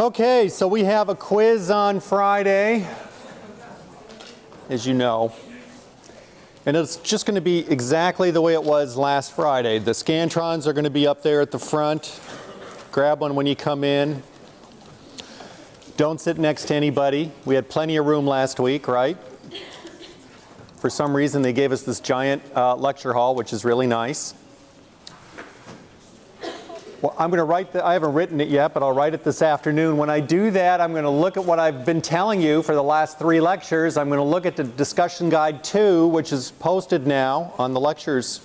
Okay, so we have a quiz on Friday, as you know. And it's just going to be exactly the way it was last Friday. The Scantrons are going to be up there at the front. Grab one when you come in. Don't sit next to anybody. We had plenty of room last week, right? For some reason, they gave us this giant uh, lecture hall, which is really nice. Well, I'm going to write, the, I haven't written it yet, but I'll write it this afternoon. When I do that, I'm going to look at what I've been telling you for the last three lectures. I'm going to look at the discussion guide 2, which is posted now on the lectures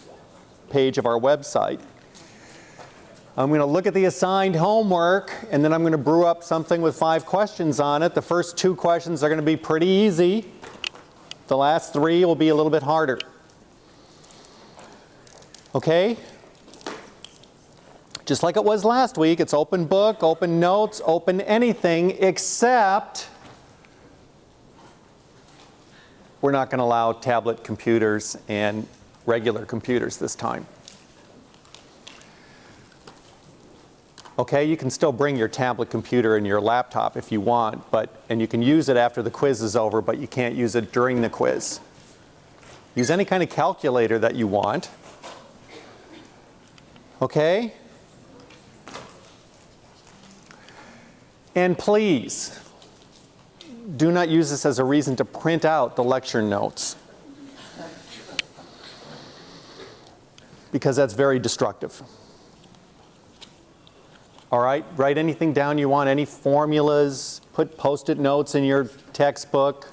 page of our website. I'm going to look at the assigned homework, and then I'm going to brew up something with five questions on it. The first two questions are going to be pretty easy. The last three will be a little bit harder. Okay? Just like it was last week, it's open book, open notes, open anything, except we're not going to allow tablet computers and regular computers this time. Okay, you can still bring your tablet computer and your laptop if you want, but and you can use it after the quiz is over, but you can't use it during the quiz. Use any kind of calculator that you want. Okay? And please, do not use this as a reason to print out the lecture notes. Because that's very destructive. All right, write anything down you want, any formulas, put post-it notes in your textbook.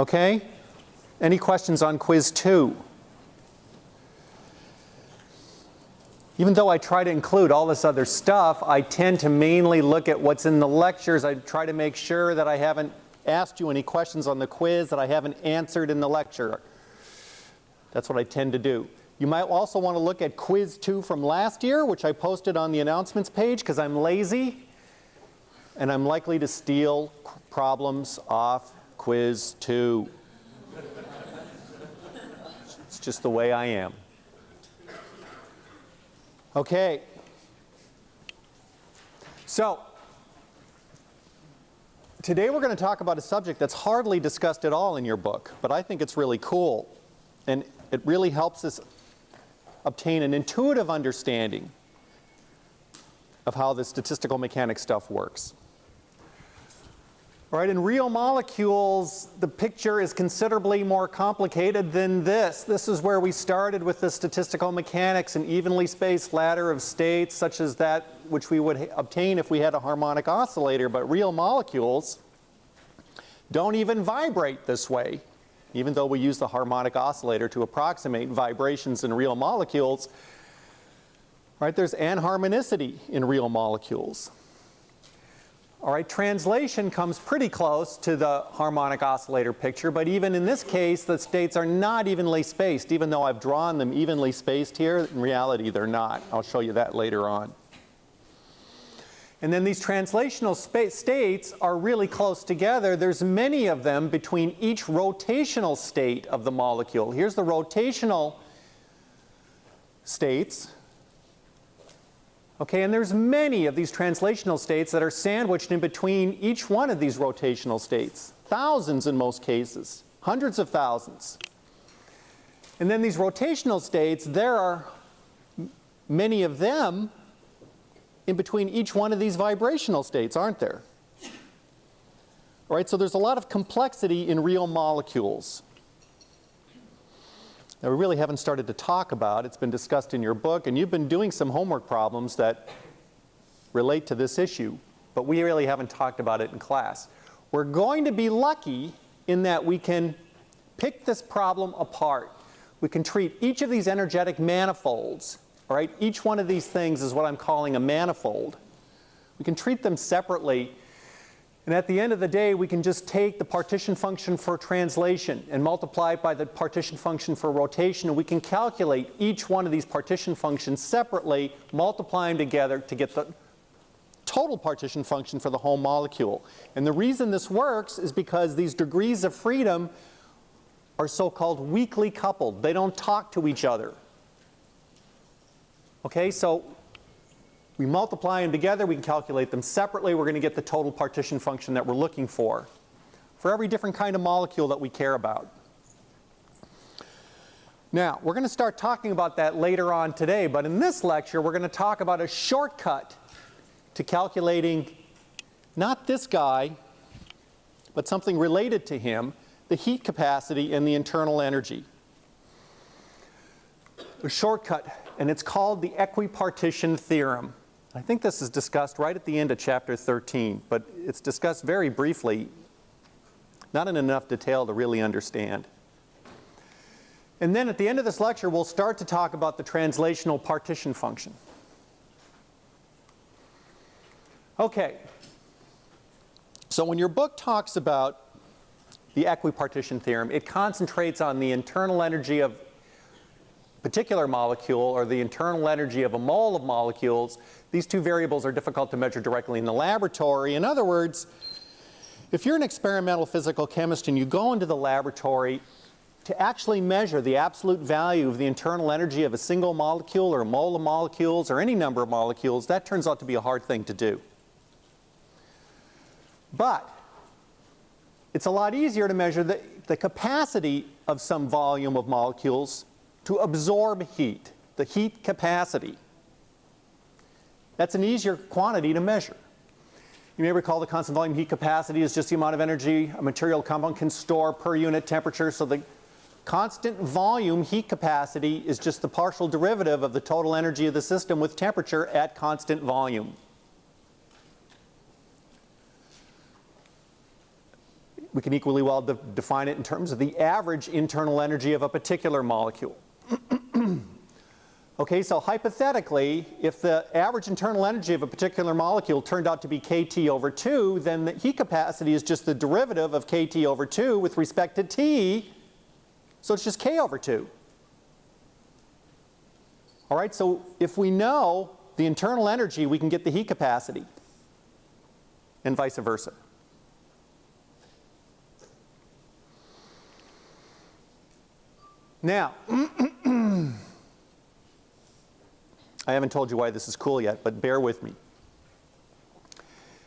Okay? Any questions on quiz two? Even though I try to include all this other stuff, I tend to mainly look at what's in the lectures. I try to make sure that I haven't asked you any questions on the quiz that I haven't answered in the lecture. That's what I tend to do. You might also want to look at quiz 2 from last year, which I posted on the announcements page because I'm lazy and I'm likely to steal problems off quiz 2. it's just the way I am. Okay. So, today we're going to talk about a subject that's hardly discussed at all in your book, but I think it's really cool. And it really helps us obtain an intuitive understanding of how the statistical mechanics stuff works. All right, in real molecules, the picture is considerably more complicated than this. This is where we started with the statistical mechanics, an evenly spaced ladder of states such as that which we would obtain if we had a harmonic oscillator. But real molecules don't even vibrate this way. Even though we use the harmonic oscillator to approximate vibrations in real molecules, right, there's anharmonicity in real molecules. All right, translation comes pretty close to the harmonic oscillator picture, but even in this case, the states are not evenly spaced, even though I've drawn them evenly spaced here. In reality, they're not. I'll show you that later on. And then these translational states are really close together. There's many of them between each rotational state of the molecule. Here's the rotational states. Okay, and there's many of these translational states that are sandwiched in between each one of these rotational states. Thousands in most cases, hundreds of thousands. And then these rotational states, there are many of them in between each one of these vibrational states, aren't there? All right, so there's a lot of complexity in real molecules that we really haven't started to talk about. It's been discussed in your book, and you've been doing some homework problems that relate to this issue, but we really haven't talked about it in class. We're going to be lucky in that we can pick this problem apart. We can treat each of these energetic manifolds, all right? Each one of these things is what I'm calling a manifold. We can treat them separately and at the end of the day, we can just take the partition function for translation and multiply it by the partition function for rotation, and we can calculate each one of these partition functions separately, multiply them together to get the total partition function for the whole molecule. And the reason this works is because these degrees of freedom are so-called weakly coupled. They don't talk to each other. Okay, so We multiply them together, we can calculate them separately, we're going to get the total partition function that we're looking for for every different kind of molecule that we care about. Now, we're going to start talking about that later on today, but in this lecture we're going to talk about a shortcut to calculating not this guy, but something related to him, the heat capacity and the internal energy. A shortcut, and it's called the equipartition theorem. I think this is discussed right at the end of chapter 13, but it's discussed very briefly, not in enough detail to really understand. And then at the end of this lecture, we'll start to talk about the translational partition function. Okay. So when your book talks about the equipartition theorem, it concentrates on the internal energy of particular molecule or the internal energy of a mole of molecules, these two variables are difficult to measure directly in the laboratory. In other words, if you're an experimental physical chemist and you go into the laboratory to actually measure the absolute value of the internal energy of a single molecule or a mole of molecules or any number of molecules, that turns out to be a hard thing to do. But it's a lot easier to measure the, the capacity of some volume of molecules to absorb heat, the heat capacity. That's an easier quantity to measure. You may recall the constant volume heat capacity is just the amount of energy a material compound can store per unit temperature. So the constant volume heat capacity is just the partial derivative of the total energy of the system with temperature at constant volume. We can equally well de define it in terms of the average internal energy of a particular molecule. okay, so hypothetically, if the average internal energy of a particular molecule turned out to be kT over 2, then the heat capacity is just the derivative of kT over 2 with respect to T, so it's just K over 2. All right, so if we know the internal energy, we can get the heat capacity, and vice versa. Now, I haven't told you why this is cool yet, but bear with me.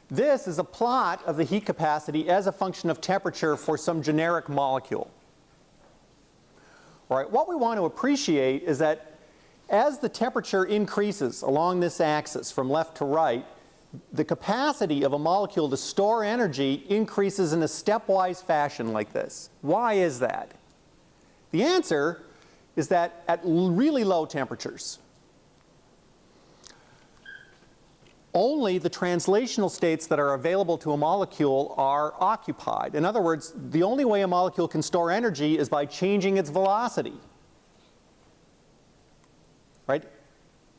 This is a plot of the heat capacity as a function of temperature for some generic molecule. All right, what we want to appreciate is that as the temperature increases along this axis from left to right, the capacity of a molecule to store energy increases in a stepwise fashion like this. Why is that? The answer is that at really low temperatures, only the translational states that are available to a molecule are occupied. In other words, the only way a molecule can store energy is by changing its velocity. Right?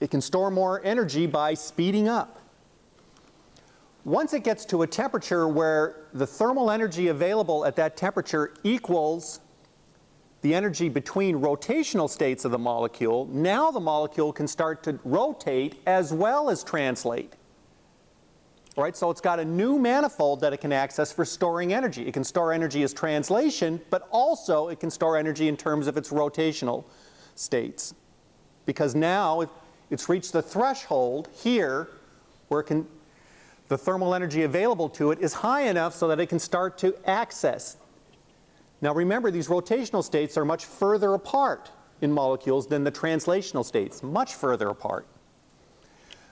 It can store more energy by speeding up. Once it gets to a temperature where the thermal energy available at that temperature equals the energy between rotational states of the molecule, now the molecule can start to rotate as well as translate. Right, so it's got a new manifold that it can access for storing energy. It can store energy as translation, but also it can store energy in terms of its rotational states. Because now it's reached the threshold here where can, the thermal energy available to it is high enough so that it can start to access now remember, these rotational states are much further apart in molecules than the translational states, much further apart.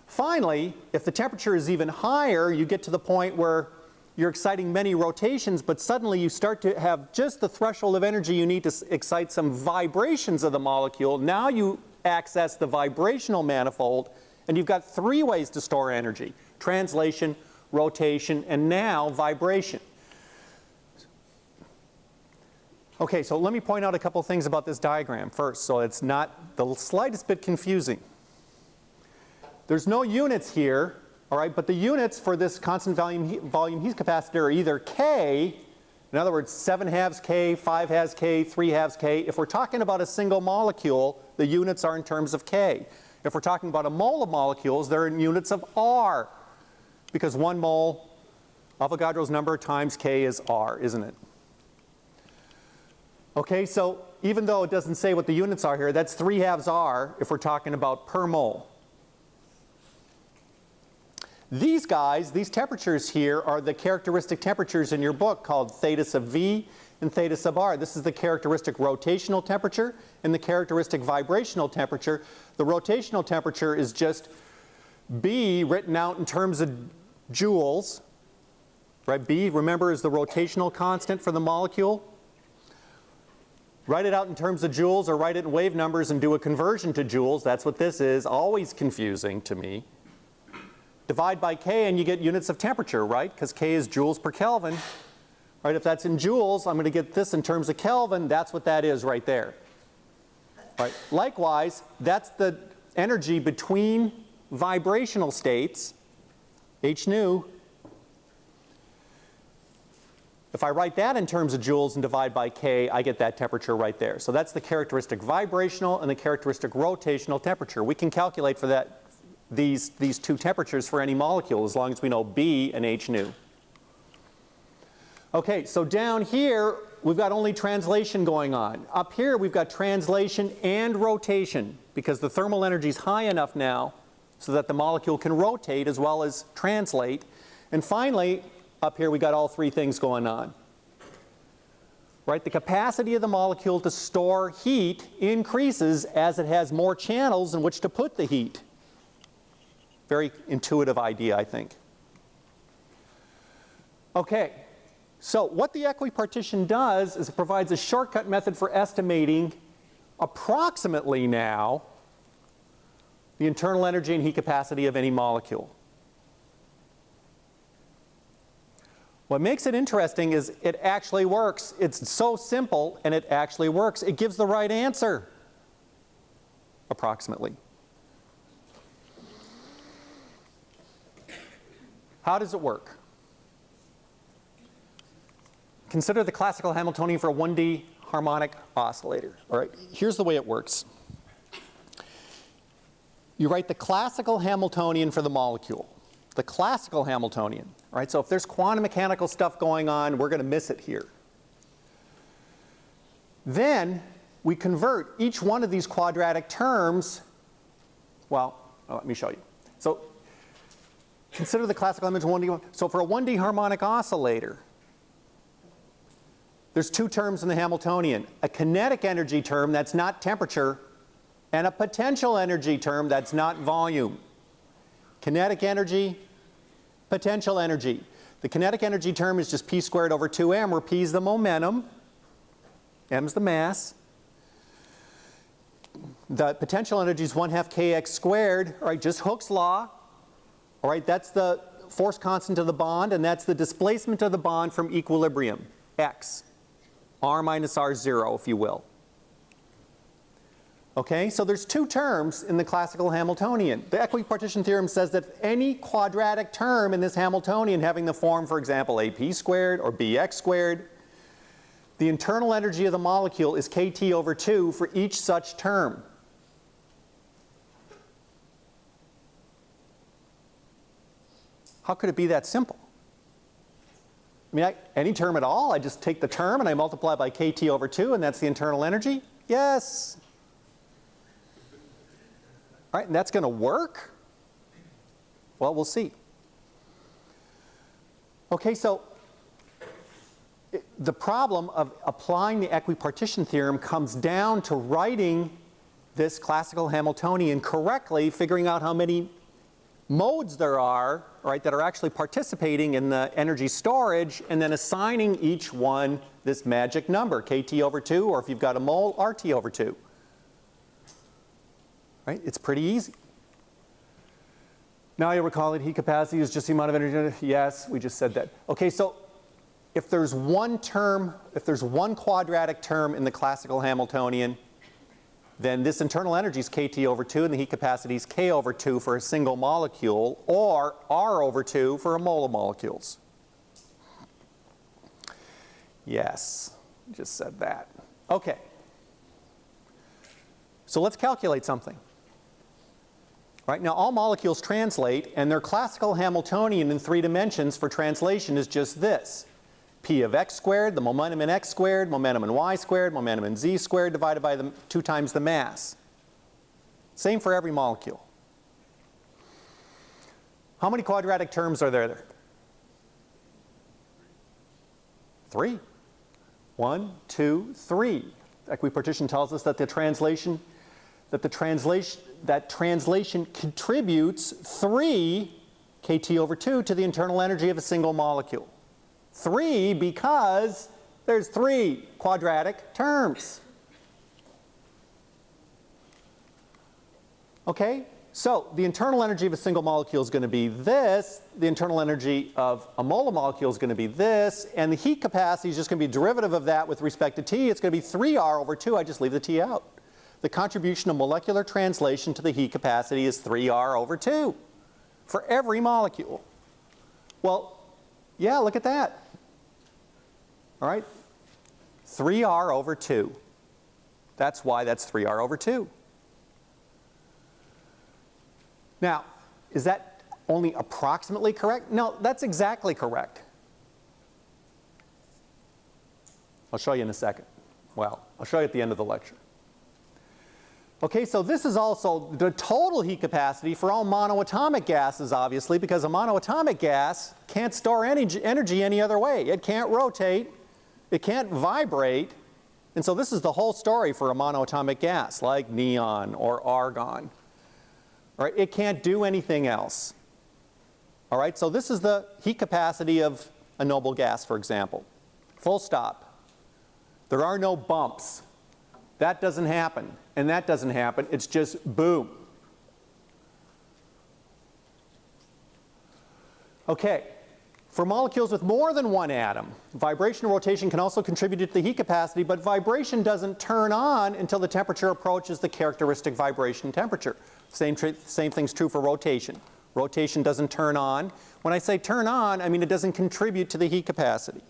Finally, if the temperature is even higher, you get to the point where you're exciting many rotations, but suddenly you start to have just the threshold of energy you need to excite some vibrations of the molecule. Now you access the vibrational manifold, and you've got three ways to store energy. Translation, rotation, and now vibration. Okay, so let me point out a couple things about this diagram first, so it's not the slightest bit confusing. There's no units here, all right, but the units for this constant volume volume heat capacitor are either K, in other words, 7 halves K, 5 halves K, 3 halves K. If we're talking about a single molecule, the units are in terms of K. If we're talking about a mole of molecules, they're in units of R, because one mole, Avogadro's number times K is R, isn't it? Okay, so even though it doesn't say what the units are here, that's 3 halves R if we're talking about per mole. These guys, these temperatures here are the characteristic temperatures in your book called theta sub V and theta sub R. This is the characteristic rotational temperature and the characteristic vibrational temperature. The rotational temperature is just B written out in terms of joules. Right, B, remember, is the rotational constant for the molecule. Write it out in terms of joules or write it in wave numbers and do a conversion to joules. That's what this is. Always confusing to me. Divide by K and you get units of temperature, right? Because K is joules per Kelvin. Right, if that's in joules, I'm going to get this in terms of Kelvin. That's what that is right there. Right. Likewise, that's the energy between vibrational states, h nu, if I write that in terms of joules and divide by K, I get that temperature right there. So that's the characteristic vibrational and the characteristic rotational temperature. We can calculate for that these, these two temperatures for any molecule as long as we know B and H nu. Okay, so down here we've got only translation going on. Up here we've got translation and rotation because the thermal energy is high enough now so that the molecule can rotate as well as translate. And finally, up here we got all three things going on. Right, the capacity of the molecule to store heat increases as it has more channels in which to put the heat. Very intuitive idea, I think. Okay, so what the equipartition does is it provides a shortcut method for estimating approximately now the internal energy and heat capacity of any molecule. What makes it interesting is it actually works. It's so simple and it actually works. It gives the right answer, approximately. How does it work? Consider the classical Hamiltonian for a 1D harmonic oscillator. All right, here's the way it works. You write the classical Hamiltonian for the molecule, the classical Hamiltonian. Right? So if there's quantum mechanical stuff going on, we're going to miss it here. Then we convert each one of these quadratic terms, well, oh, let me show you. So consider the classical image 1D. So for a 1D harmonic oscillator, there's two terms in the Hamiltonian. A kinetic energy term that's not temperature and a potential energy term that's not volume. Kinetic energy, potential energy. The kinetic energy term is just p squared over 2m where p is the momentum, m is the mass. The potential energy is 1 half kx squared, right, just Hooke's law. All right, that's the force constant of the bond and that's the displacement of the bond from equilibrium, x, r minus r0 if you will. Okay, so there's two terms in the classical Hamiltonian. The equipartition theorem says that any quadratic term in this Hamiltonian having the form, for example, ap squared or bx squared, the internal energy of the molecule is kT over 2 for each such term. How could it be that simple? I mean, I, any term at all, I just take the term and I multiply by kT over 2 and that's the internal energy? Yes, All right, and that's going to work? Well, we'll see. Okay, so the problem of applying the equipartition theorem comes down to writing this classical Hamiltonian correctly, figuring out how many modes there are, right, that are actually participating in the energy storage, and then assigning each one this magic number, kT over 2, or if you've got a mole, RT over 2. Right? It's pretty easy. Now you recall that heat capacity is just the amount of energy. Yes, we just said that. Okay, so if there's one term, if there's one quadratic term in the classical Hamiltonian, then this internal energy is kT over 2 and the heat capacity is K over 2 for a single molecule or R over 2 for a mole of molecules. Yes, just said that. Okay. So let's calculate something. Right? Now all molecules translate and their classical Hamiltonian in three dimensions for translation is just this. P of x squared, the momentum in x squared, momentum in y squared, momentum in z squared divided by the two times the mass. Same for every molecule. How many quadratic terms are there? Three. One, two, three. Equipartition tells us that the translation that the translation that translation contributes three kT over 2 to the internal energy of a single molecule. 3 because there's three quadratic terms. Okay, so the internal energy of a single molecule is going to be this, the internal energy of a molar molecule is going to be this, and the heat capacity is just going to be derivative of that with respect to T. It's going to be 3R over 2, I just leave the T out. The contribution of molecular translation to the heat capacity is 3R over 2 for every molecule. Well, yeah, look at that. All right, 3R over 2. That's why that's 3R over 2. Now, is that only approximately correct? No, that's exactly correct. I'll show you in a second. Well, I'll show you at the end of the lecture. Okay, so this is also the total heat capacity for all monoatomic gases, obviously, because a monoatomic gas can't store any energy any other way. It can't rotate, it can't vibrate, and so this is the whole story for a monoatomic gas, like neon or argon. All right, it can't do anything else. All right, so this is the heat capacity of a noble gas, for example. Full stop. There are no bumps. That doesn't happen, and that doesn't happen. It's just boom. Okay, for molecules with more than one atom, vibration and rotation can also contribute to the heat capacity, but vibration doesn't turn on until the temperature approaches the characteristic vibration temperature. Same, same thing's true for rotation. Rotation doesn't turn on. When I say turn on, I mean it doesn't contribute to the heat capacity.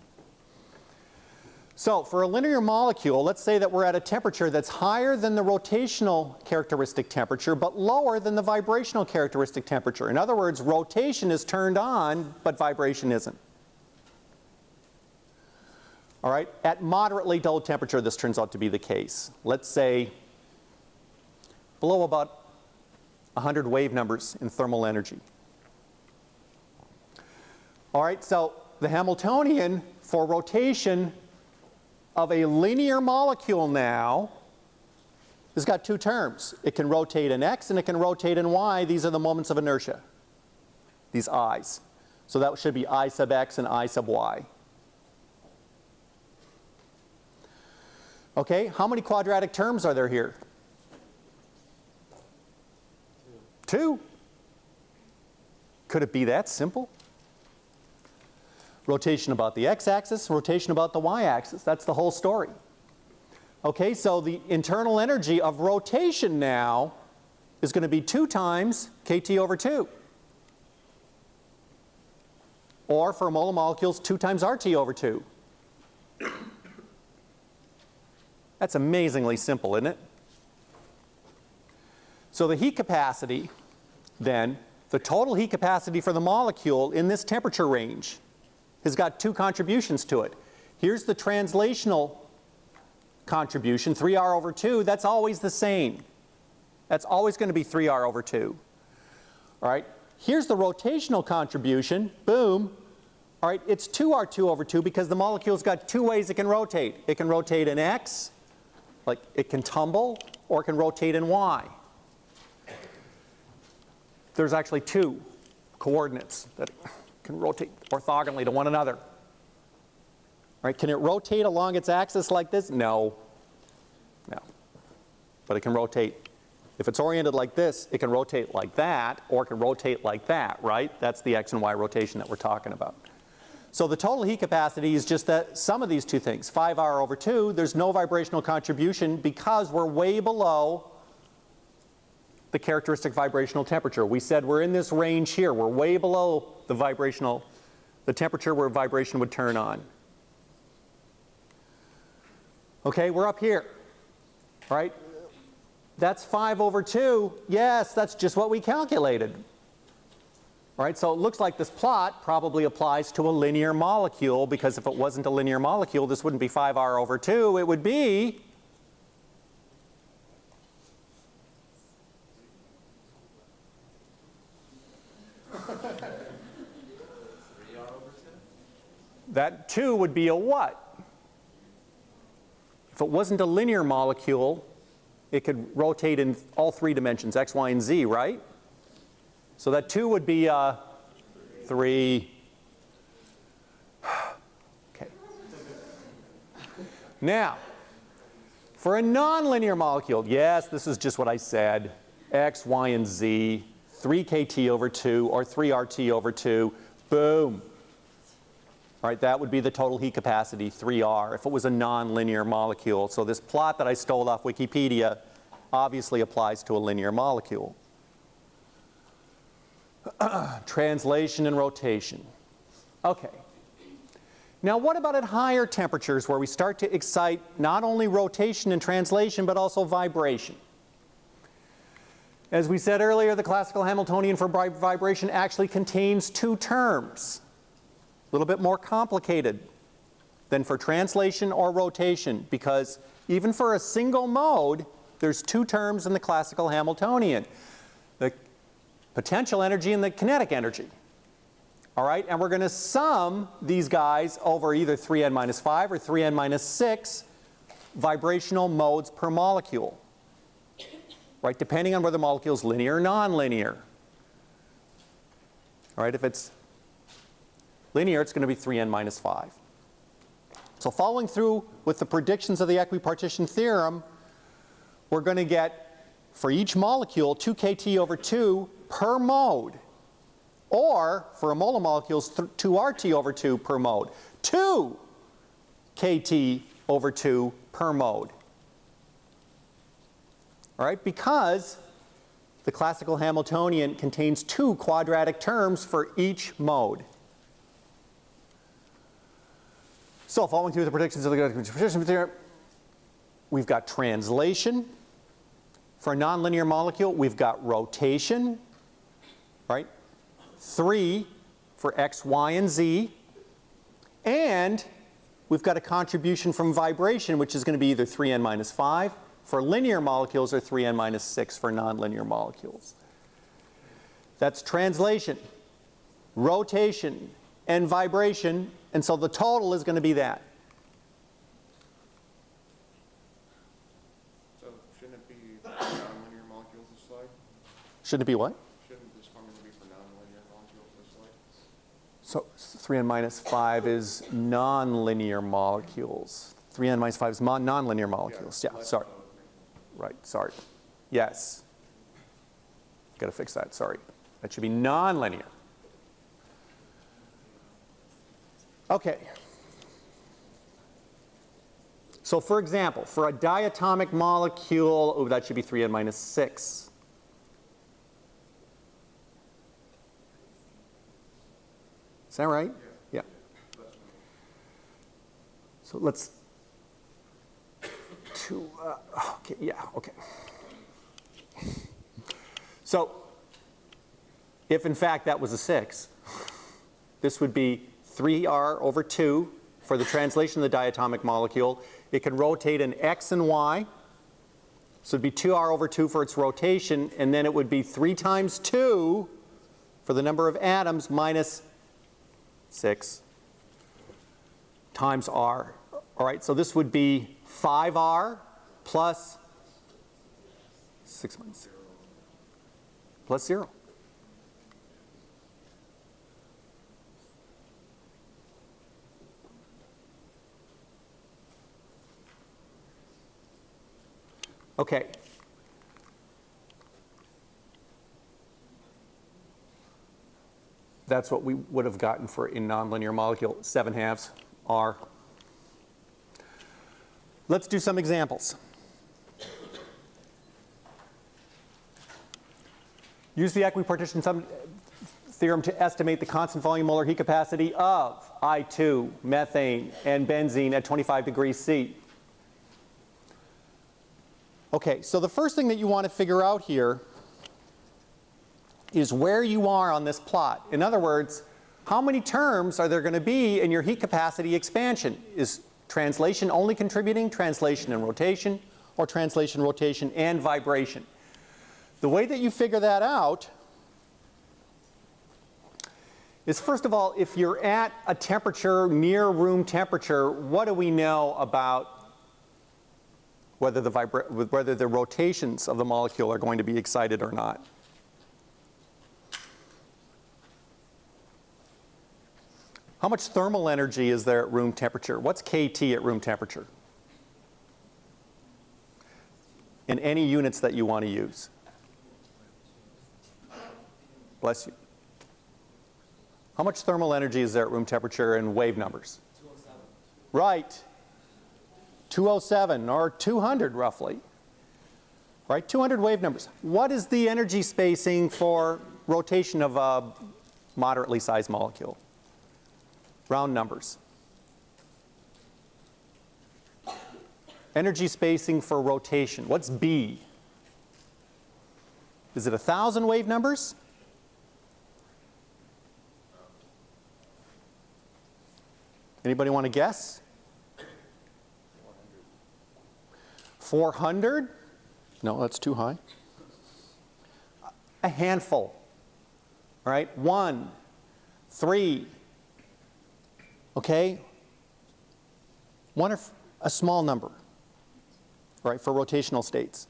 So for a linear molecule, let's say that we're at a temperature that's higher than the rotational characteristic temperature, but lower than the vibrational characteristic temperature. In other words, rotation is turned on, but vibration isn't. All right, at moderately low temperature, this turns out to be the case. Let's say below about 100 wave numbers in thermal energy. All right, so the Hamiltonian for rotation of a linear molecule now has got two terms. It can rotate in x and it can rotate in y. These are the moments of inertia, these i's. So that should be i sub x and i sub y. Okay, how many quadratic terms are there here? Two. Could it be that simple? Rotation about the x-axis, rotation about the y-axis. That's the whole story. Okay, so the internal energy of rotation now is going to be 2 times kT over 2. Or for molar molecules, 2 times RT over 2. That's amazingly simple, isn't it? So the heat capacity, then, the total heat capacity for the molecule in this temperature range has got two contributions to it. Here's the translational contribution, 3R over 2, that's always the same. That's always going to be 3R over 2. All right, here's the rotational contribution, boom. All right, it's 2R2 over 2 because the molecule's got two ways it can rotate. It can rotate in X, like it can tumble, or it can rotate in Y. There's actually two coordinates that can rotate orthogonally to one another. Right? Can it rotate along its axis like this? No. No. But it can rotate. If it's oriented like this, it can rotate like that, or it can rotate like that, right? That's the x and y rotation that we're talking about. So the total heat capacity is just that sum of these two things, 5R over 2. There's no vibrational contribution because we're way below the characteristic vibrational temperature. We said we're in this range here. We're way below the vibrational, the temperature where vibration would turn on. Okay, we're up here. Right? That's 5 over 2. Yes, that's just what we calculated. Right, so it looks like this plot probably applies to a linear molecule because if it wasn't a linear molecule, this wouldn't be 5R over 2. It would be that 2 would be a what? If it wasn't a linear molecule, it could rotate in all three dimensions, x, y, and z, right? So that 2 would be uh, 3. Okay. Now, for a nonlinear molecule, yes, this is just what I said, x, y, and z, 3 kt over 2 or 3 RT over 2, boom. Right, that would be the total heat capacity, 3R, if it was a nonlinear molecule. So this plot that I stole off Wikipedia obviously applies to a linear molecule. Translation and rotation. Okay. Now what about at higher temperatures where we start to excite not only rotation and translation but also vibration? As we said earlier, the classical Hamiltonian for vibration actually contains two terms. Little bit more complicated than for translation or rotation because even for a single mode, there's two terms in the classical Hamiltonian. The potential energy and the kinetic energy. All right, and we're going to sum these guys over either 3n minus 5 or 3n minus 6 vibrational modes per molecule right, depending on whether the molecule is linear or nonlinear. All right, if it's linear, it's going to be 3n minus 5. So following through with the predictions of the equipartition theorem, we're going to get, for each molecule, 2 kT over 2 per mode. Or, for a molar molecules, 2 RT over 2 per mode. 2 kT over 2 per mode. All right, because the classical Hamiltonian contains two quadratic terms for each mode. So following through the predictions of the predictions theorem, we've got translation. For a nonlinear molecule, we've got rotation, right? Three for x, y, and z. And we've got a contribution from vibration, which is going to be either 3n minus 5 for linear molecules or 3n minus 6 for nonlinear molecules. That's translation, rotation, and vibration, and so the total is going to be that. So shouldn't it be nonlinear molecules this slide? Shouldn't it be what? Shouldn't this formula be for nonlinear molecules this slide? So 3n minus 5 is nonlinear molecules. 3n minus 5 is nonlinear molecules. Yeah, sorry. Right, sorry. Yes. Got to fix that, sorry. That should be nonlinear. Okay. So for example, for a diatomic molecule, oh, that should be 3n minus 6. Is that right? Yeah. So let's to, uh, okay, yeah, okay. So if in fact that was a 6, this would be 3r over 2 for the translation of the diatomic molecule. It can rotate in x and y. So it would be 2r over 2 for its rotation, and then it would be 3 times 2 for the number of atoms minus 6 times r. All right, so this would be 5r plus 6 minus 0 plus 0. Okay. That's what we would have gotten for a nonlinear molecule, 7 halves r Let's do some examples. Use the equipartition theorem to estimate the constant volume molar heat capacity of I2, methane, and benzene at 25 degrees C. Okay, so the first thing that you want to figure out here is where you are on this plot. In other words, how many terms are there going to be in your heat capacity expansion? Is Translation only contributing, translation and rotation, or translation, rotation, and vibration. The way that you figure that out is first of all, if you're at a temperature near room temperature, what do we know about whether the, whether the rotations of the molecule are going to be excited or not? How much thermal energy is there at room temperature? What's kT at room temperature? In any units that you want to use. Bless you. How much thermal energy is there at room temperature in wave numbers? 207. Right. 207 or 200 roughly. Right? 200 wave numbers. What is the energy spacing for rotation of a moderately sized molecule? Round numbers. Energy spacing for rotation. What's B? Is it 1,000 wave numbers? Anybody want to guess? 400? No, that's too high. A handful. All right, one, three. Okay? One or a small number, right, for rotational states.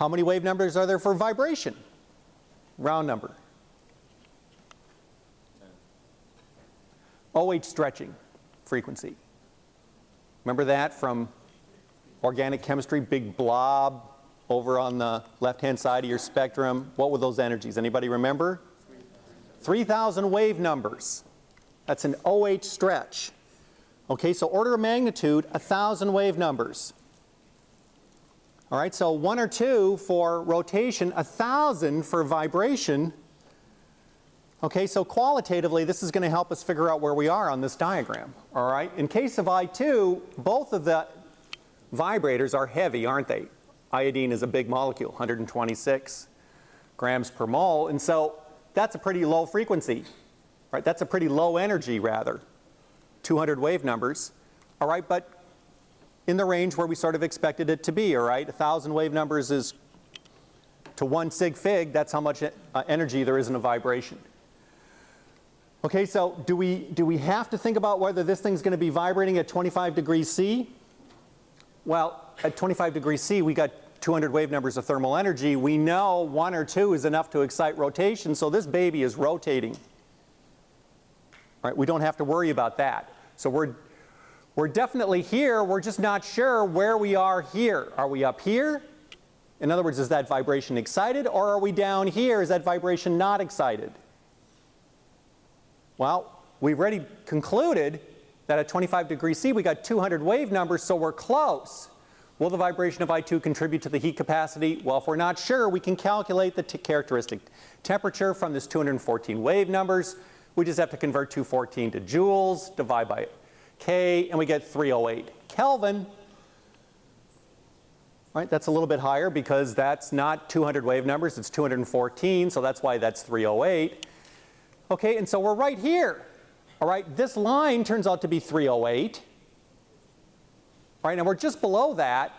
How many wave numbers are there for vibration? Round number. OH stretching frequency. Remember that from organic chemistry, big blob over on the left-hand side of your spectrum. What were those energies? Anybody remember? 3,000 wave numbers. That's an OH stretch. Okay, so order of magnitude, 1,000 wave numbers. All right, so one or two for rotation, 1,000 for vibration. Okay, so qualitatively, this is going to help us figure out where we are on this diagram. All right, in case of I2, both of the vibrators are heavy, aren't they? Iodine is a big molecule, 126 grams per mole, and so that's a pretty low frequency, right? That's a pretty low energy, rather, 200 wave numbers, all right? But in the range where we sort of expected it to be, all right? 1,000 wave numbers is to one sig fig, that's how much uh, energy there is in a vibration. Okay, so do we, do we have to think about whether this thing's going to be vibrating at 25 degrees C? Well, at 25 degrees C, we got 200 wave numbers of thermal energy. We know one or two is enough to excite rotation, so this baby is rotating. Right? We don't have to worry about that. So we're, we're definitely here, we're just not sure where we are here. Are we up here? In other words, is that vibration excited, or are we down here? Is that vibration not excited? Well, we've already concluded that at 25 degrees C we got 200 wave numbers, so we're close. Will the vibration of I2 contribute to the heat capacity? Well, if we're not sure, we can calculate the characteristic temperature from this 214 wave numbers. We just have to convert 214 to joules, divide by K, and we get 308 Kelvin. Right, that's a little bit higher because that's not 200 wave numbers, it's 214, so that's why that's 308. Okay, and so we're right here. All right, this line turns out to be 308. All right, and we're just below that.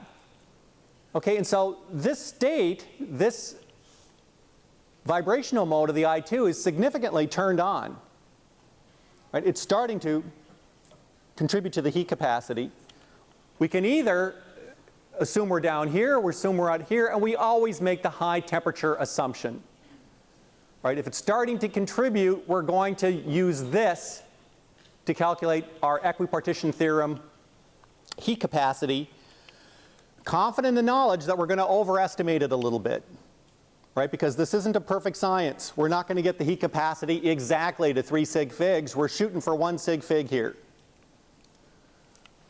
Okay, and so this state, this vibrational mode of the I2 is significantly turned on. Right, it's starting to contribute to the heat capacity. We can either assume we're down here, or assume we're out here, and we always make the high temperature assumption. Right, if it's starting to contribute, we're going to use this to calculate our equipartition theorem heat capacity, confident in the knowledge that we're going to overestimate it a little bit. Right, because this isn't a perfect science. We're not going to get the heat capacity exactly to 3 sig figs. We're shooting for 1 sig fig here.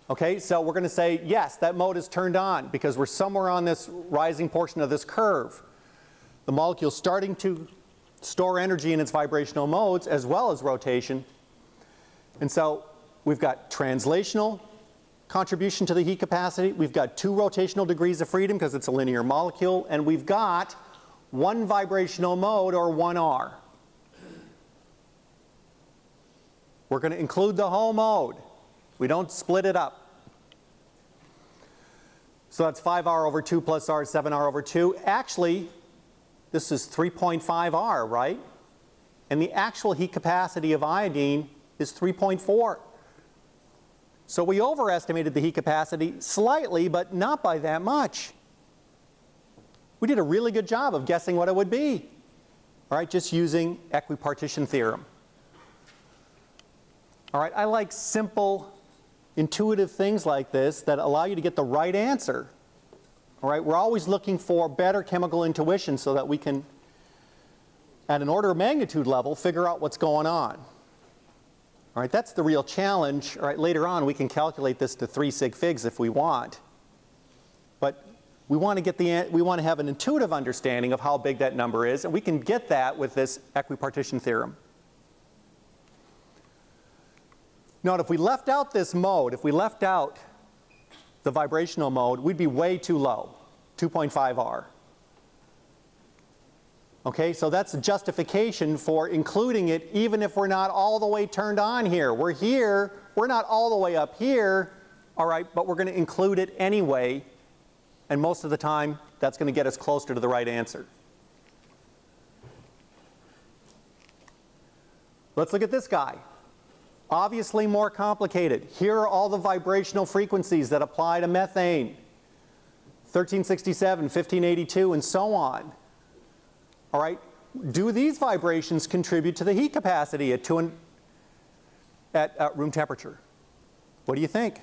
Okay, so we're going to say, yes, that mode is turned on because we're somewhere on this rising portion of this curve. The molecule's starting to store energy in its vibrational modes as well as rotation. And so we've got translational contribution to the heat capacity, we've got two rotational degrees of freedom because it's a linear molecule, and we've got one vibrational mode or 1R. We're going to include the whole mode. We don't split it up. So that's 5R over 2 plus R, 7R over 2. Actually, this is 3.5R, right? and the actual heat capacity of iodine is 3.4. So we overestimated the heat capacity slightly, but not by that much. We did a really good job of guessing what it would be, all right, just using equipartition theorem. All right, I like simple, intuitive things like this that allow you to get the right answer. All right, we're always looking for better chemical intuition so that we can, at an order of magnitude level, figure out what's going on. All right, that's the real challenge. All right, later on we can calculate this to 3 sig figs if we want. But we want to get the we want to have an intuitive understanding of how big that number is, and we can get that with this equipartition theorem. Now, if we left out this mode, if we left out the vibrational mode, we'd be way too low, 2.5 R. Okay, so that's a justification for including it even if we're not all the way turned on here. We're here, we're not all the way up here, all right, but we're going to include it anyway, and most of the time that's going to get us closer to the right answer. Let's look at this guy. Obviously more complicated. Here are all the vibrational frequencies that apply to methane. 1367, 1582, and so on. All right, do these vibrations contribute to the heat capacity at, two at, at room temperature? What do you think?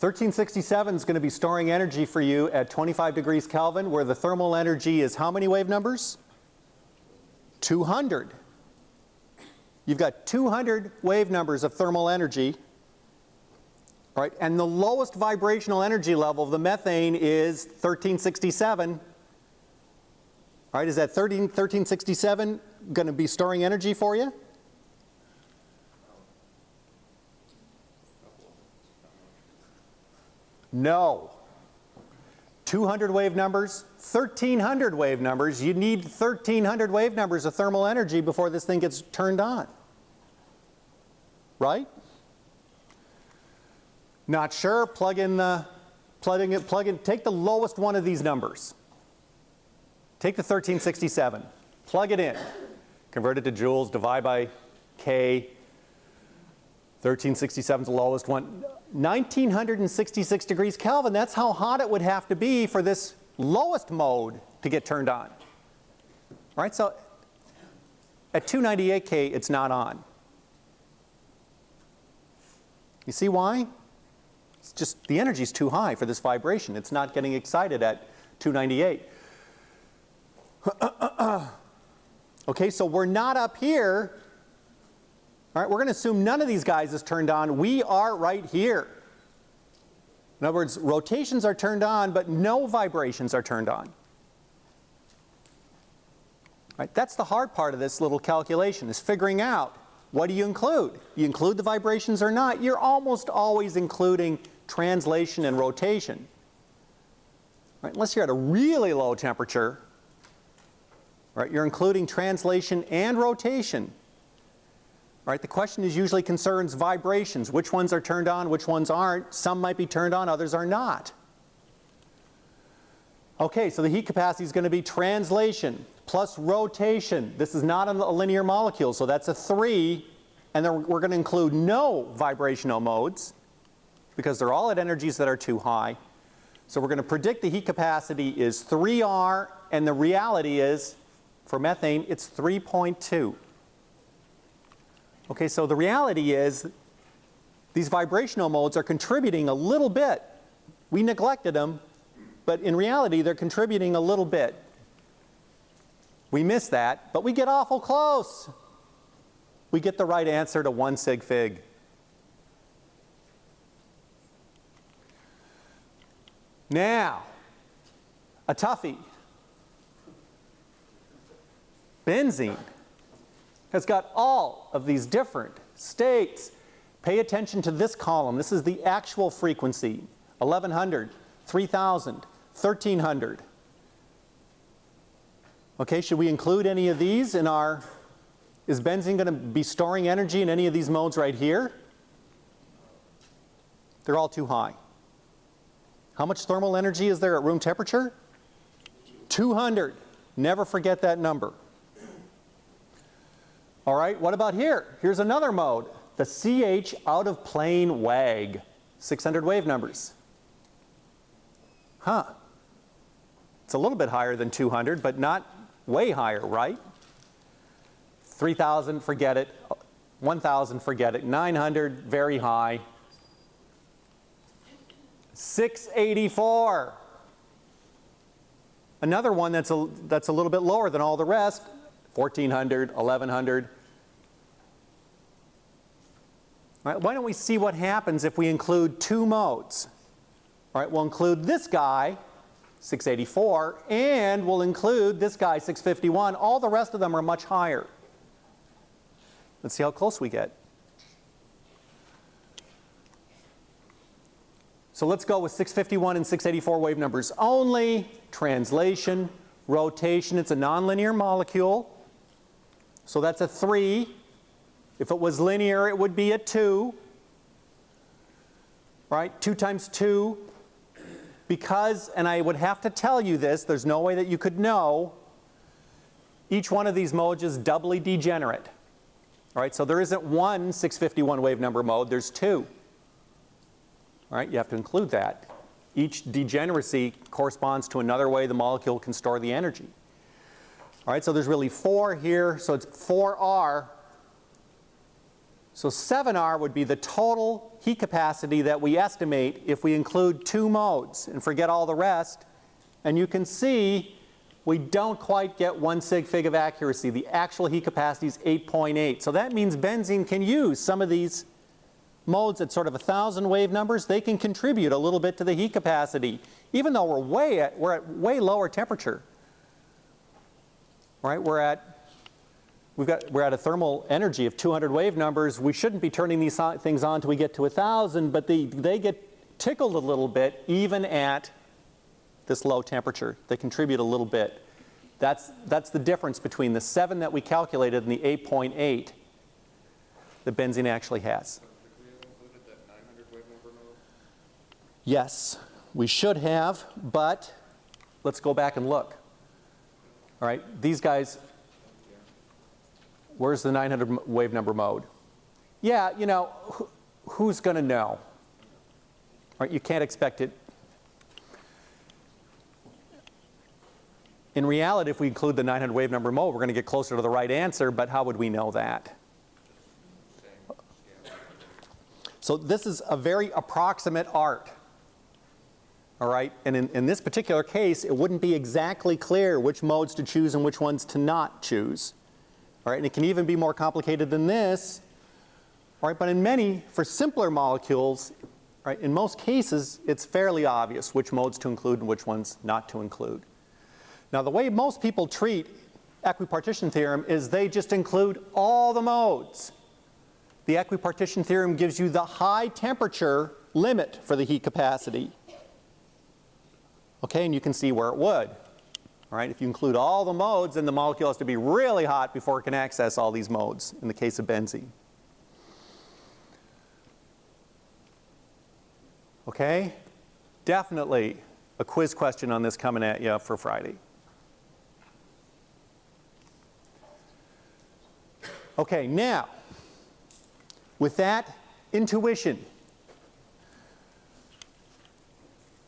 1367 is going to be storing energy for you at 25 degrees Kelvin where the thermal energy is how many wave numbers? 200. You've got 200 wave numbers of thermal energy. Right, and the lowest vibrational energy level of the methane is 1367. All right, is that 13, 1367 going to be storing energy for you? No. 200 wave numbers, 1300 wave numbers. You need 1300 wave numbers of thermal energy before this thing gets turned on. Right? Not sure? Plug in the, plug in, plug in, take the lowest one of these numbers. Take the 1367, plug it in, convert it to joules, divide by K. 1367 is the lowest one. 1966 degrees Kelvin, that's how hot it would have to be for this lowest mode to get turned on. All right, so at 298K, it's not on. You see why? Just the energy is too high for this vibration. It's not getting excited at 298. okay, so we're not up here all right, we're going to assume none of these guys is turned on. We are right here. In other words, rotations are turned on, but no vibrations are turned on. Right, that's the hard part of this little calculation, is figuring out what do you include? You include the vibrations or not? You're almost always including translation and rotation. Right, unless you're at a really low temperature, right, you're including translation and rotation. Right? The question is usually concerns vibrations. Which ones are turned on, which ones aren't. Some might be turned on, others are not. Okay, so the heat capacity is going to be translation plus rotation. This is not a linear molecule, so that's a 3. And then we're going to include no vibrational modes because they're all at energies that are too high. So we're going to predict the heat capacity is 3R, and the reality is, for methane, it's 3.2. Okay, so the reality is these vibrational modes are contributing a little bit. We neglected them, but in reality they're contributing a little bit. We miss that, but we get awful close. We get the right answer to 1 sig fig. Now, a toughie. Benzene has got all of these different states. Pay attention to this column. This is the actual frequency, 1100, 3000, 1300. Okay, should we include any of these in our, is benzene going to be storing energy in any of these modes right here? They're all too high. How much thermal energy is there at room temperature? 200. Never forget that number. All right, what about here? Here's another mode, the CH out of plane WAG, 600 wave numbers. Huh. It's a little bit higher than 200, but not way higher, right? 3,000, forget it. 1,000, forget it. 900, very high. 684. Another one that's a, that's a little bit lower than all the rest, 1,400, 1,100. All right, why don't we see what happens if we include two modes? All right, we'll include this guy, 684, and we'll include this guy, 651. All the rest of them are much higher. Let's see how close we get. So let's go with 651 and 684 wave numbers only. Translation, rotation, it's a nonlinear molecule. So that's a 3. If it was linear, it would be a 2. Right? 2 times 2. Because, and I would have to tell you this, there's no way that you could know, each one of these modes is doubly degenerate. All right, so there isn't one 651 wave number mode, there's two. Right, you have to include that. Each degeneracy corresponds to another way the molecule can store the energy. All right, so there's really four here, so it's 4R. So 7R would be the total heat capacity that we estimate if we include two modes and forget all the rest. And you can see we don't quite get one sig fig of accuracy. The actual heat capacity is 8.8. So that means benzene can use some of these modes at sort of a thousand wave numbers, they can contribute a little bit to the heat capacity, even though we're way at, we're at way lower temperature. Right? We're at, we've got, we're at a thermal energy of 200 wave numbers. We shouldn't be turning these things on until we get to a thousand, but they, they get tickled a little bit even at this low temperature. They contribute a little bit. That's, that's the difference between the 7 that we calculated and the 8.8 that benzene actually has. Should we have included that 900 wave number mode? Yes, we should have, but let's go back and look. All right, these guys, where's the 900 wave number mode? Yeah, you know, who, who's going to know? All right, you can't expect it. In reality, if we include the 900 wave number mode, we're going to get closer to the right answer, but how would we know that? So this is a very approximate art. All right, and in, in this particular case, it wouldn't be exactly clear which modes to choose and which ones to not choose. All right, and it can even be more complicated than this. All right, but in many, for simpler molecules, right, in most cases, it's fairly obvious which modes to include and which ones not to include. Now, the way most people treat equipartition theorem is they just include all the modes. The equipartition theorem gives you the high temperature limit for the heat capacity. Okay, and you can see where it would. All right, if you include all the modes, then the molecule has to be really hot before it can access all these modes in the case of benzene. Okay, definitely a quiz question on this coming at you for Friday. Okay, now, with that intuition,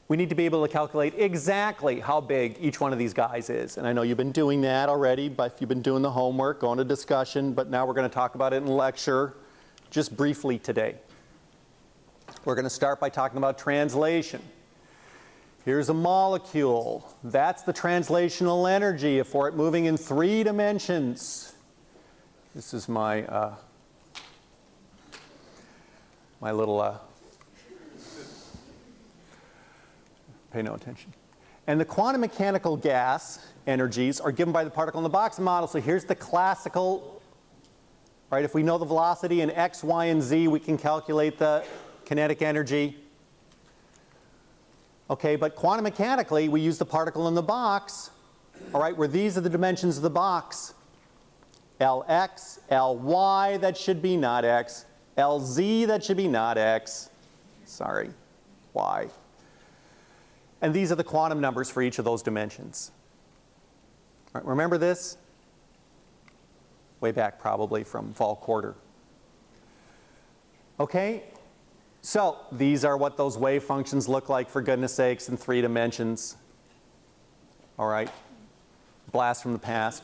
we need to be able to calculate exactly how big each one of these guys is. And I know you've been doing that already, but if you've been doing the homework, going to discussion, but now we're going to talk about it in lecture just briefly today. We're going to start by talking about translation. Here's a molecule. That's the translational energy for it moving in three dimensions. This is my uh, my little uh, pay no attention. And the quantum mechanical gas energies are given by the particle in the box model. So here's the classical, right? If we know the velocity in x, y, and z, we can calculate the kinetic energy. Okay, but quantum mechanically, we use the particle in the box, all right, where these are the dimensions of the box. Lx, Ly, that should be not x. Lz, that should be not x. Sorry, y. And these are the quantum numbers for each of those dimensions. Right, remember this? Way back probably from fall quarter. Okay, so these are what those wave functions look like for goodness sakes in three dimensions. All right, blast from the past.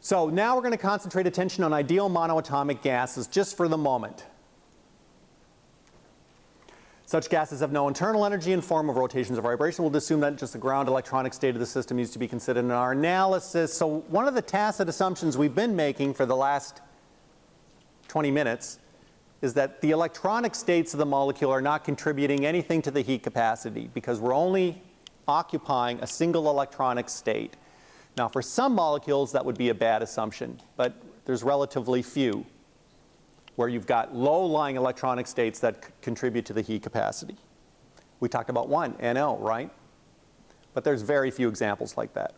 So now we're going to concentrate attention on ideal monoatomic gases just for the moment. Such gases have no internal energy in form of rotations or vibration. We'll assume that just the ground electronic state of the system needs to be considered in our analysis. So one of the tacit assumptions we've been making for the last 20 minutes is that the electronic states of the molecule are not contributing anything to the heat capacity because we're only occupying a single electronic state. Now for some molecules that would be a bad assumption, but there's relatively few where you've got low-lying electronic states that contribute to the heat capacity. We talked about one, NO, right? But there's very few examples like that.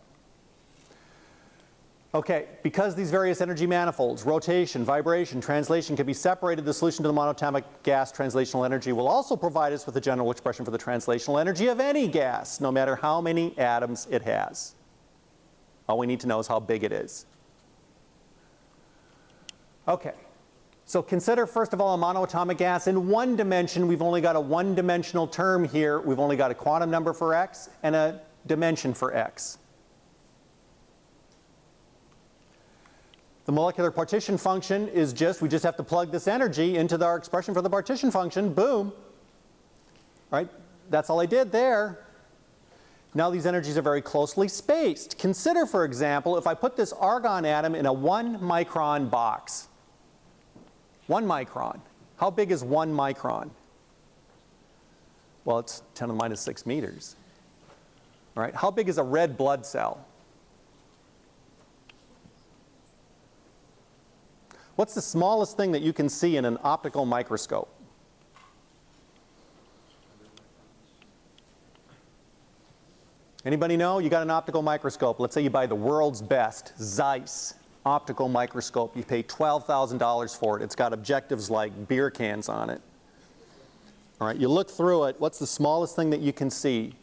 Okay, because these various energy manifolds, rotation, vibration, translation can be separated, the solution to the monatomic gas translational energy will also provide us with a general expression for the translational energy of any gas, no matter how many atoms it has. All we need to know is how big it is. Okay, so consider first of all a monoatomic gas. In one dimension, we've only got a one-dimensional term here. We've only got a quantum number for x and a dimension for x. The molecular partition function is just, we just have to plug this energy into our expression for the partition function, boom. Right? That's all I did there. Now these energies are very closely spaced. Consider, for example, if I put this argon atom in a one micron box. One micron. How big is one micron? Well, it's 10 to the minus 6 meters. All right, how big is a red blood cell? What's the smallest thing that you can see in an optical microscope? Anybody know? You got an optical microscope. Let's say you buy the world's best Zeiss optical microscope. You pay $12,000 for it. It's got objectives like beer cans on it. All right, you look through it. What's the smallest thing that you can see?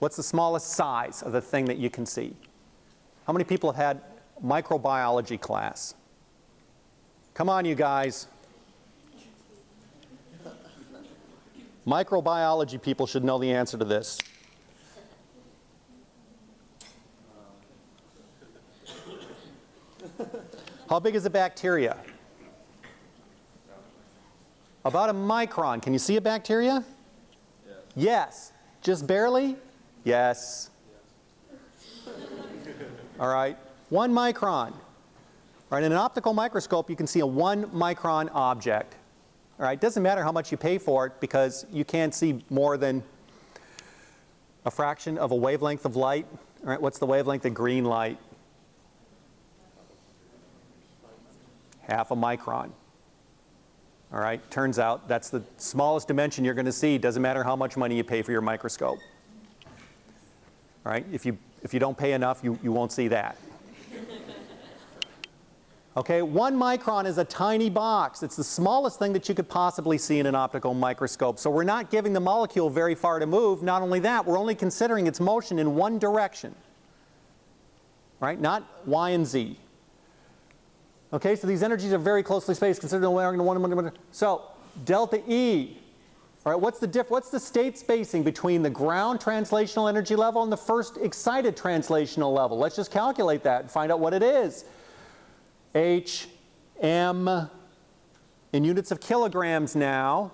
What's the smallest size of the thing that you can see? How many people have had microbiology class? Come on, you guys. Microbiology people should know the answer to this. How big is a bacteria? About a micron. Can you see a bacteria? Yes. yes. Just barely? Yes. yes. All right. One micron. All right. In an optical microscope, you can see a one micron object. All right. It Doesn't matter how much you pay for it because you can't see more than a fraction of a wavelength of light. All right. What's the wavelength of green light? Half a micron. All right, turns out that's the smallest dimension you're going to see. Doesn't matter how much money you pay for your microscope. All right, if you, if you don't pay enough, you, you won't see that. Okay, one micron is a tiny box. It's the smallest thing that you could possibly see in an optical microscope. So we're not giving the molecule very far to move. Not only that, we're only considering its motion in one direction. Right, not y and z. Okay, so these energies are very closely spaced. Consider the one, one, one, one. So delta E. All right, what's the diff what's the state spacing between the ground translational energy level and the first excited translational level? Let's just calculate that and find out what it is. H M in units of kilograms now.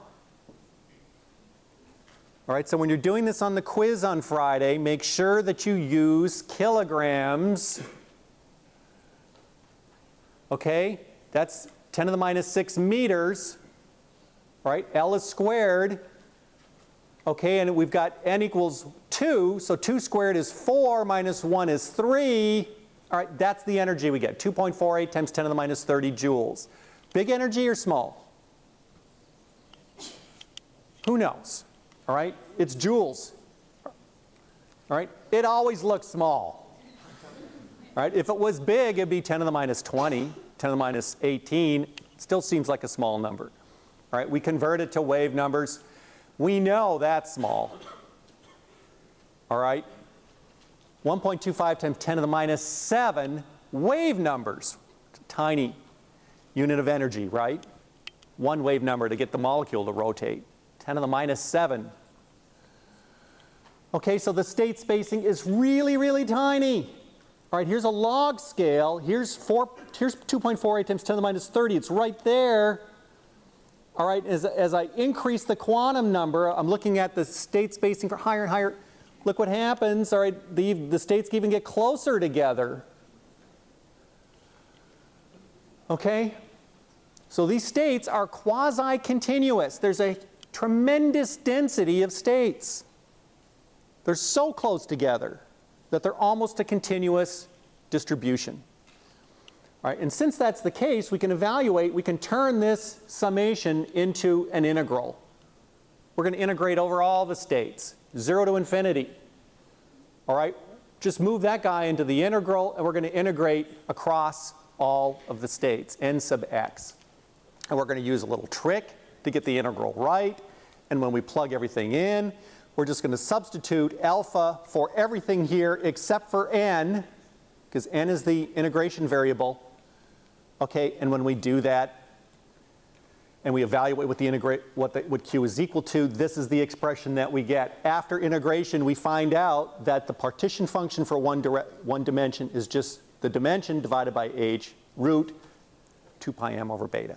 All right, so when you're doing this on the quiz on Friday, make sure that you use kilograms okay? That's 10 to the minus 6 meters, right? L is squared, okay? And we've got n equals 2, so 2 squared is 4 minus 1 is 3. All right, that's the energy we get, 2.48 times 10 to the minus 30 joules. Big energy or small? Who knows? All right, it's joules. All right, it always looks small. Right? If it was big, it'd be 10 to the minus 20, 10 to the minus 18. Still seems like a small number. Right, we convert it to wave numbers. We know that's small. All right? 1.25 times 10 to the minus 7 wave numbers. Tiny unit of energy, right? One wave number to get the molecule to rotate. 10 to the minus 7. Okay, so the state spacing is really, really tiny. All right, here's a log scale. Here's, four, here's 2.48 times 10 to the minus 30. It's right there. All right, as, as I increase the quantum number, I'm looking at the state spacing for higher and higher. Look what happens. All right, the, the states even get closer together. Okay? So these states are quasi-continuous. There's a tremendous density of states. They're so close together that they're almost a continuous distribution. All right, and since that's the case, we can evaluate, we can turn this summation into an integral. We're going to integrate over all the states, 0 to infinity. All right, just move that guy into the integral, and we're going to integrate across all of the states, n sub x. And we're going to use a little trick to get the integral right. And when we plug everything in, we're just going to substitute alpha for everything here except for n, because n is the integration variable. Okay, and when we do that, and we evaluate what the integrate what, the, what q is equal to, this is the expression that we get. After integration, we find out that the partition function for one, one dimension is just the dimension divided by h root 2 pi m over beta.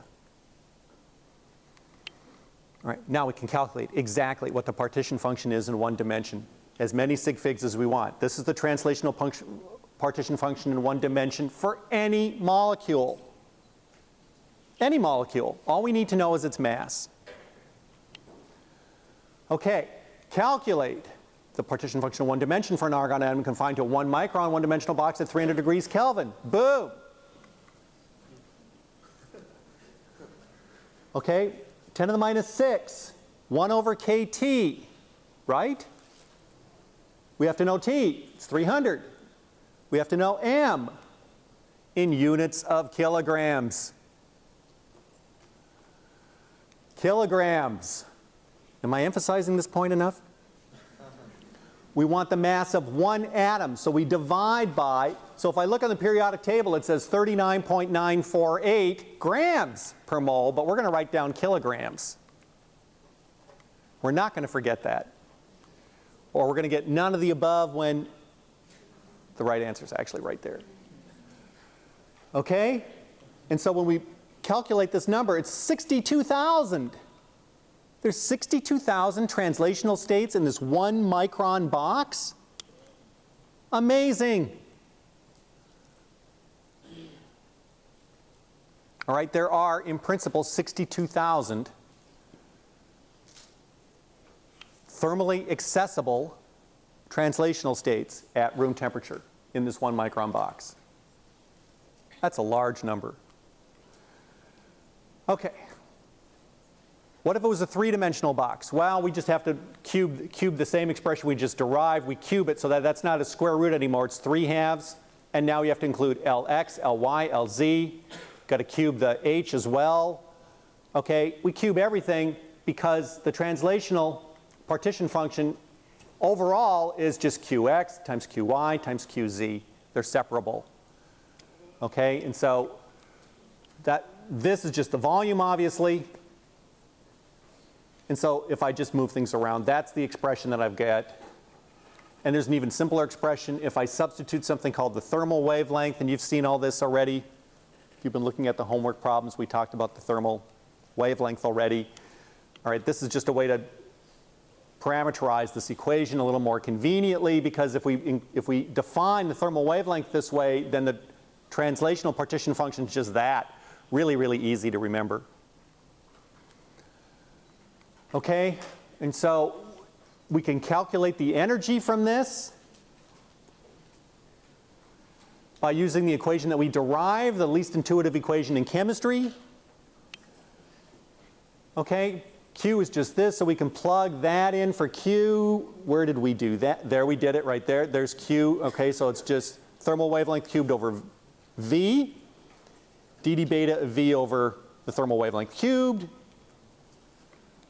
Now we can calculate exactly what the partition function is in one dimension, as many sig figs as we want. This is the translational function, partition function in one dimension for any molecule. Any molecule. All we need to know is its mass. Okay, calculate the partition function in one dimension for an argon atom confined to a one micron one dimensional box at 300 degrees Kelvin. Boom! Okay, 10 to the minus 6, 1 over kT, right? We have to know T, it's 300. We have to know M in units of kilograms. Kilograms. Am I emphasizing this point enough? We want the mass of one atom, so we divide by, so if I look on the periodic table, it says 39.948 grams per mole, but we're going to write down kilograms. We're not going to forget that. Or we're going to get none of the above when the right answer is actually right there. Okay? And so when we calculate this number, it's 62,000. There's 62,000 translational states in this one micron box. Amazing. All right, there are in principle 62,000 thermally accessible translational states at room temperature in this one micron box. That's a large number. Okay. What if it was a three-dimensional box? Well, we just have to cube, cube the same expression we just derived. We cube it so that that's not a square root anymore. It's three halves. And now you have to include Lx, Ly, Lz. Got to cube the h as well. Okay, we cube everything because the translational partition function overall is just qx times qy times qz. They're separable. Okay, and so that this is just the volume obviously. And so if I just move things around, that's the expression that I've got. And there's an even simpler expression if I substitute something called the thermal wavelength, and you've seen all this already. You've been looking at the homework problems, we talked about the thermal wavelength already. All right, this is just a way to parameterize this equation a little more conveniently because if we, if we define the thermal wavelength this way, then the translational partition function is just that. Really, really easy to remember. Okay, and so we can calculate the energy from this by using the equation that we derive, the least intuitive equation in chemistry. Okay, Q is just this, so we can plug that in for Q. Where did we do that? There we did it right there. There's Q. Okay, so it's just thermal wavelength cubed over V, dd beta of V over the thermal wavelength cubed,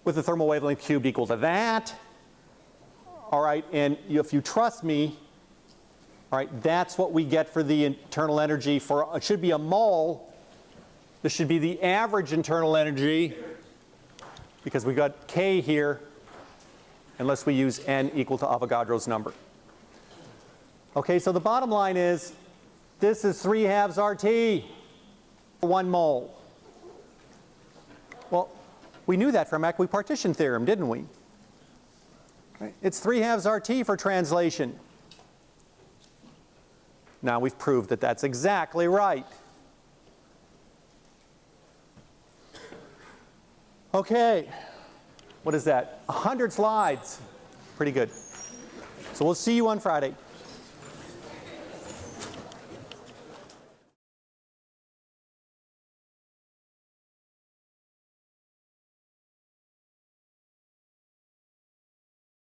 with the thermal wavelength cubed equal to that. All right, and if you trust me, all right, that's what we get for the internal energy for, it should be a mole. This should be the average internal energy because we got K here unless we use N equal to Avogadro's number. Okay, so the bottom line is this is 3 halves RT for 1 mole. Well, we knew that from equipartition theorem, didn't we? It's 3 halves RT for translation. Now we've proved that that's exactly right. Okay, what is that? 100 slides. Pretty good. So we'll see you on Friday.